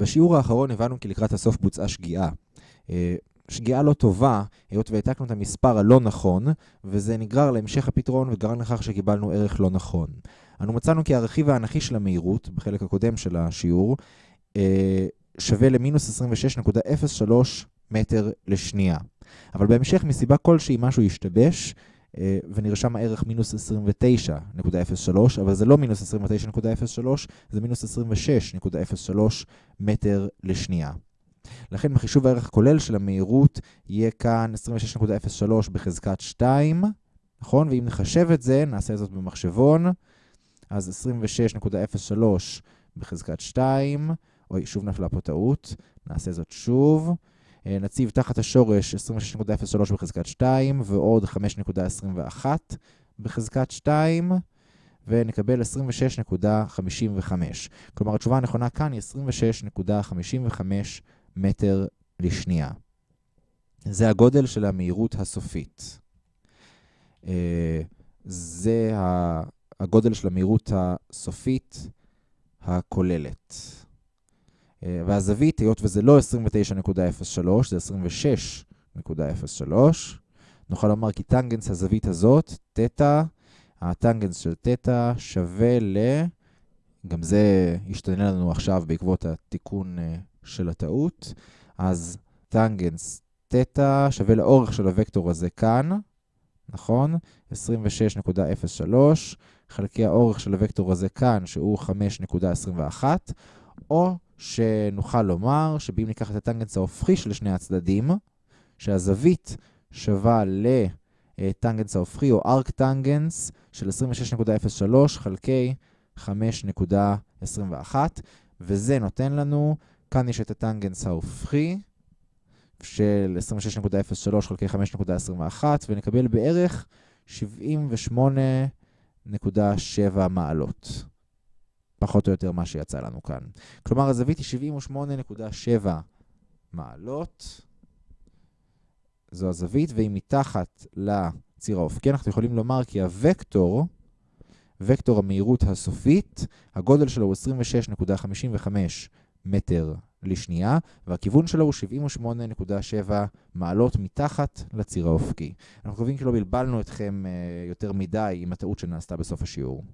בשיעור האחרון הבנו כי לקראת הסוף בוצעה שגיאה. אה, שגיאה לא טובה, היות והעתקנו את המספר הלא נכון, וזה נגרר להמשך הפתרון וגרם לכך שקיבלנו ערך לא נכון. אנו מצאנו כי הרכיב האנכי של המהירות, בחלק הקודם של השיעור, אה, שווה למינוס 26.03 מטר לשנייה. אבל בהמשך, מסיבה כלשהי, משהו השתבש, אה, ונרשם הערך מינוס 29.03, אבל זה לא מינוס 29.03, זה מינוס 26.03 מטר לשנייה. לכן בחישוב הערך הכולל של המהירות יהיה כאן 26.03 בחזקת 2, נכון? ואם נחשב את זה, נעשה זאת במחשבון, אז 26.03 בחזקת 2, אוי, שוב נפלה פה טעות, נעשה זאת שוב. אה, נציב תחת השורש 26.03 בחזקת 2 ועוד 5.21 בחזקת 2 ונקבל 26.55. כלומר, התשובה הנכונה כאן היא 26.55 מטר לשנייה. זה הגודל של המהירות הסופית. אה, זה הגודל של המהירות הסופית הכוללת. אה, והזווית, היות וזה לא 29.03, זה 26.03, נוכל לומר כי טנגנס הזווית הזאת, תטא, הטנגנס של תטא שווה ל... גם זה ישתנה לנו עכשיו בעקבות התיקון אה, של הטעות. אז טנגנס תטא שווה לאורך של הוקטור הזה כאן, נכון? 26.03, חלקי האורך של הוקטור הזה כאן, שהוא 5.21, או שנוכל לומר שבאם ניקח את הטנגנס ההופכי של שני הצדדים, שהזווית שווה לטנגנס ההופכי, או ארק טנגנס של 26.03 חלקי 5.21, וזה נותן לנו, כאן יש את הטנגנס ההופכי של 26.03 חלקי 5.21, ונקבל בערך 78.7 מעלות. פחות או יותר מה שיצא לנו כאן. כלומר, הזווית היא 78.7 מעלות. זו הזווית, והיא מתחת לציר האופקי. אנחנו יכולים לומר כי הוקטור, וקטור המהירות הסופית, הגודל שלו הוא 26.55 מטר לשנייה, והכיוון שלו הוא 78.7 מעלות מתחת לציר האופקי. אנחנו מקווים כי לא בלבלנו אתכם יותר מדי עם הטעות שנעשתה בסוף השיעור.